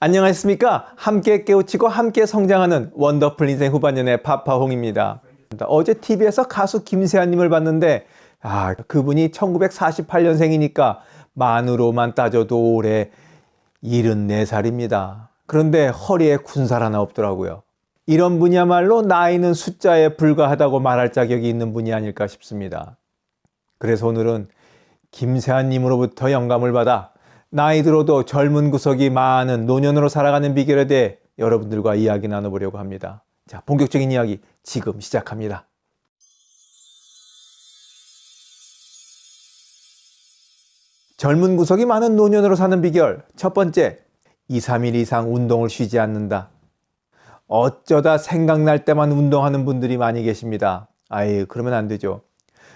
안녕하십니까? 함께 깨우치고 함께 성장하는 원더풀 인생 후반년의 파파홍입니다. 어제 TV에서 가수 김세아님을 봤는데 아 그분이 1948년생이니까 만으로만 따져도 올해 74살입니다. 그런데 허리에 군살 하나 없더라고요. 이런 분이야말로 나이는 숫자에 불과하다고 말할 자격이 있는 분이 아닐까 싶습니다. 그래서 오늘은 김세아님으로부터 영감을 받아 나이 들어도 젊은 구석이 많은 노년으로 살아가는 비결에 대해 여러분들과 이야기 나눠보려고 합니다. 자, 본격적인 이야기 지금 시작합니다. 젊은 구석이 많은 노년으로 사는 비결 첫 번째, 2, 3일 이상 운동을 쉬지 않는다. 어쩌다 생각날 때만 운동하는 분들이 많이 계십니다. 아이 그러면 안 되죠.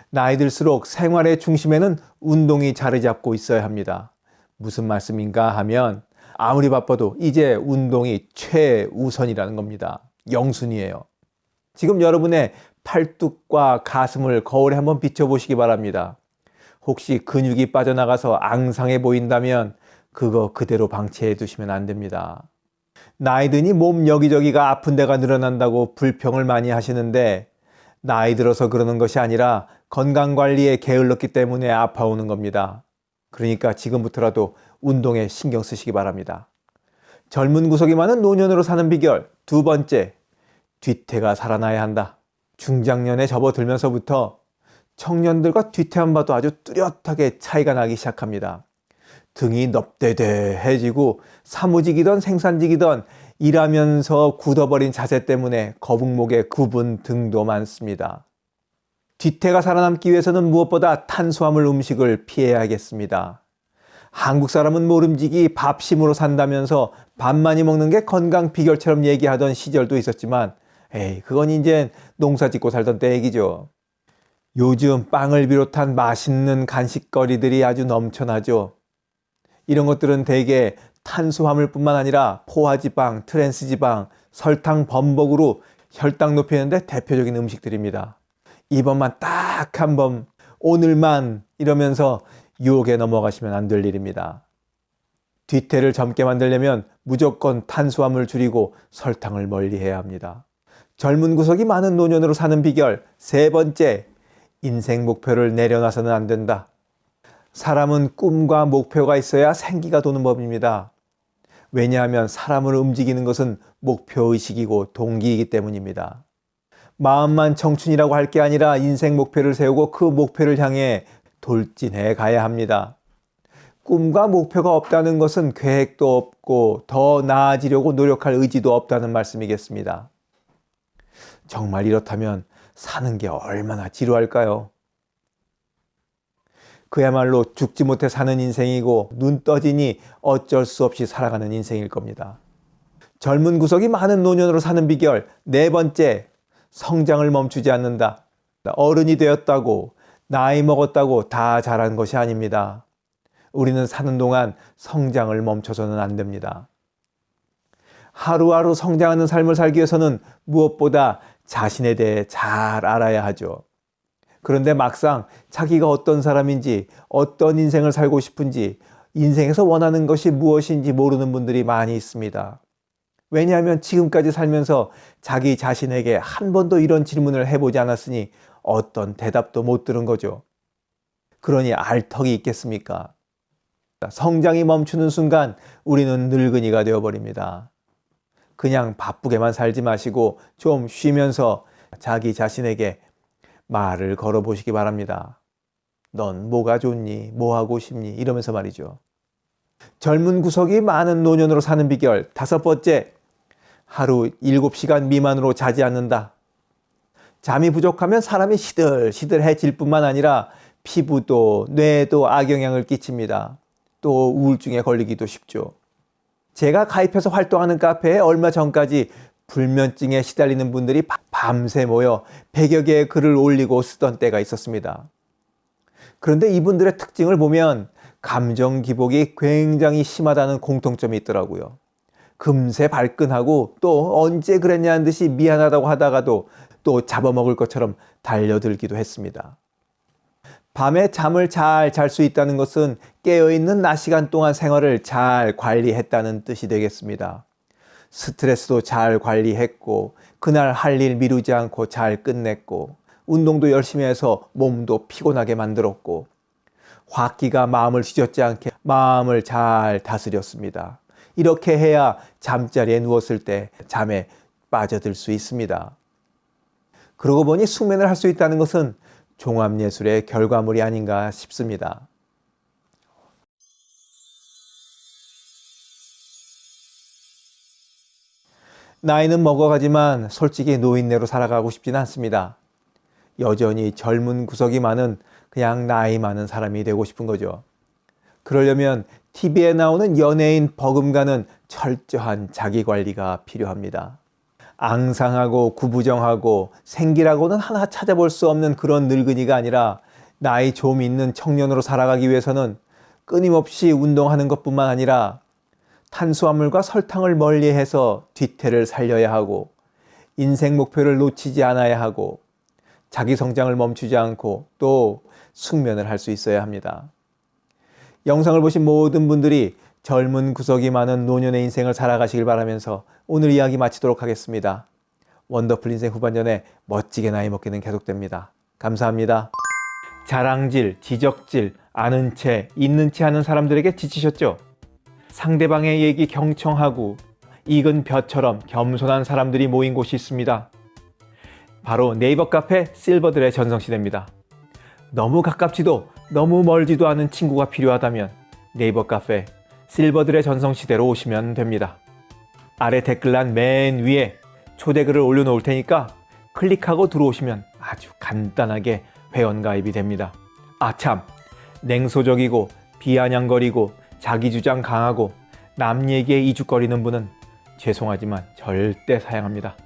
나이 들수록 생활의 중심에는 운동이 자리 잡고 있어야 합니다. 무슨 말씀인가 하면 아무리 바빠도 이제 운동이 최우선이라는 겁니다. 영순이에요. 지금 여러분의 팔뚝과 가슴을 거울에 한번 비춰보시기 바랍니다. 혹시 근육이 빠져나가서 앙상해 보인다면 그거 그대로 방치해 두시면 안 됩니다. 나이 드니 몸 여기저기가 아픈 데가 늘어난다고 불평을 많이 하시는데 나이 들어서 그러는 것이 아니라 건강관리에 게을렀기 때문에 아파오는 겁니다. 그러니까 지금부터라도 운동에 신경 쓰시기 바랍니다. 젊은 구석이 많은 노년으로 사는 비결 두 번째, 뒤태가 살아나야 한다. 중장년에 접어들면서부터 청년들과 뒤태만 봐도 아주 뚜렷하게 차이가 나기 시작합니다. 등이 넙대대해지고 사무직이던 생산직이던 일하면서 굳어버린 자세 때문에 거북목에 굽은 등도 많습니다. 뒤태가 살아남기 위해서는 무엇보다 탄수화물 음식을 피해야겠습니다. 한국 사람은 모름지기 밥심으로 산다면서 밥 많이 먹는 게 건강 비결처럼 얘기하던 시절도 있었지만 에이 그건 이제 농사 짓고 살던 때 얘기죠. 요즘 빵을 비롯한 맛있는 간식거리들이 아주 넘쳐나죠. 이런 것들은 대개 탄수화물뿐만 아니라 포화지방, 트랜스지방, 설탕 범벅으로 혈당 높이는데 대표적인 음식들입니다. 이번만 딱 한 번, 오늘만 이러면서 유혹에 넘어가시면 안 될 일입니다. 뒤태를 젊게 만들려면 무조건 탄수화물 줄이고 설탕을 멀리 해야 합니다. 젊은 구석이 많은 노년으로 사는 비결 세 번째, 인생 목표를 내려놔서는 안 된다. 사람은 꿈과 목표가 있어야 생기가 도는 법입니다. 왜냐하면 사람을 움직이는 것은 목표의식이고 동기이기 때문입니다. 마음만 청춘이라고 할 게 아니라 인생 목표를 세우고 그 목표를 향해 돌진해 가야 합니다. 꿈과 목표가 없다는 것은 계획도 없고 더 나아지려고 노력할 의지도 없다는 말씀이겠습니다. 정말 이렇다면 사는 게 얼마나 지루할까요? 그야말로 죽지 못해 사는 인생이고 눈 떠지니 어쩔 수 없이 살아가는 인생일 겁니다. 젊은 구석이 많은 노년으로 사는 비결 네 번째 성장을 멈추지 않는다. 어른이 되었다고 나이 먹었다고 다 잘한 것이 아닙니다. 우리는 사는 동안 성장을 멈춰서는 안 됩니다. 하루하루 성장하는 삶을 살기 위해서는 무엇보다 자신에 대해 잘 알아야 하죠. 그런데 막상 자기가 어떤 사람인지 어떤 인생을 살고 싶은지 인생에서 원하는 것이 무엇인지 모르는 분들이 많이 있습니다. 왜냐하면 지금까지 살면서 자기 자신에게 한 번도 이런 질문을 해보지 않았으니 어떤 대답도 못 들은 거죠. 그러니 알 턱이 있겠습니까? 성장이 멈추는 순간 우리는 늙은이가 되어버립니다. 그냥 바쁘게만 살지 마시고 좀 쉬면서 자기 자신에게 말을 걸어보시기 바랍니다. 넌 뭐가 좋니? 뭐 하고 싶니? 이러면서 말이죠. 젊은 구석이 많은 노년으로 사는 비결 다섯 번째 하루 7시간 미만으로 자지 않는다. 잠이 부족하면 사람이 시들시들해질 뿐만 아니라 피부도 뇌에도 악영향을 끼칩니다. 또 우울증에 걸리기도 쉽죠. 제가 가입해서 활동하는 카페에 얼마 전까지 불면증에 시달리는 분들이 밤새 모여 100여 개의 글을 올리고 쓰던 때가 있었습니다. 그런데 이분들의 특징을 보면 감정 기복이 굉장히 심하다는 공통점이 있더라고요. 금세 발끈하고 또 언제 그랬냐는 듯이 미안하다고 하다가도 또 잡아먹을 것처럼 달려들기도 했습니다. 밤에 잠을 잘 잘 수 있다는 것은 깨어있는 낮 시간 동안 생활을 잘 관리했다는 뜻이 되겠습니다. 스트레스도 잘 관리했고, 그날 할 일 미루지 않고 잘 끝냈고, 운동도 열심히 해서 몸도 피곤하게 만들었고, 화기가 마음을 휘젓지 않게 마음을 잘 다스렸습니다. 이렇게 해야 잠자리에 누웠을 때 잠에 빠져들 수 있습니다. 그러고 보니 숙면을 할 수 있다는 것은 종합예술의 결과물이 아닌가 싶습니다. 나이는 먹어가지만 솔직히 노인네로 살아가고 싶지는 않습니다. 여전히 젊은 구석이 많은 그냥 나이 많은 사람이 되고 싶은 거죠. 그러려면 TV에 나오는 연예인 버금가는 철저한 자기 관리가 필요합니다. 앙상하고 구부정하고 생기라고는 하나 찾아볼 수 없는 그런 늙은이가 아니라 나이 좀 있는 청년으로 살아가기 위해서는 끊임없이 운동하는 것뿐만 아니라 탄수화물과 설탕을 멀리해서 뒤태를 살려야 하고 인생 목표를 놓치지 않아야 하고 자기 성장을 멈추지 않고 또 숙면을 할 수 있어야 합니다. 영상을 보신 모든 분들이 젊은 구석이 많은 노년의 인생을 살아가시길 바라면서 오늘 이야기 마치도록 하겠습니다. 원더풀 인생 후반전에 멋지게 나이 먹기는 계속됩니다. 감사합니다. 자랑질, 지적질, 아는 체, 있는 체 하는 사람들에게 지치셨죠? 상대방의 얘기 경청하고 익은 벼처럼 겸손한 사람들이 모인 곳이 있습니다. 바로 네이버 카페 실버들의 전성시대입니다. 너무 가깝지도 너무 멀지도 않은 친구가 필요하다면 네이버 카페 실버들의 전성시대로 오시면 됩니다. 아래 댓글란 맨 위에 초대글을 올려놓을 테니까 클릭하고 들어오시면 아주 간단하게 회원가입이 됩니다. 아참 냉소적이고 비아냥거리고 자기주장 강하고 남 얘기에 이죽거리는 분은 죄송하지만 절대 사양합니다.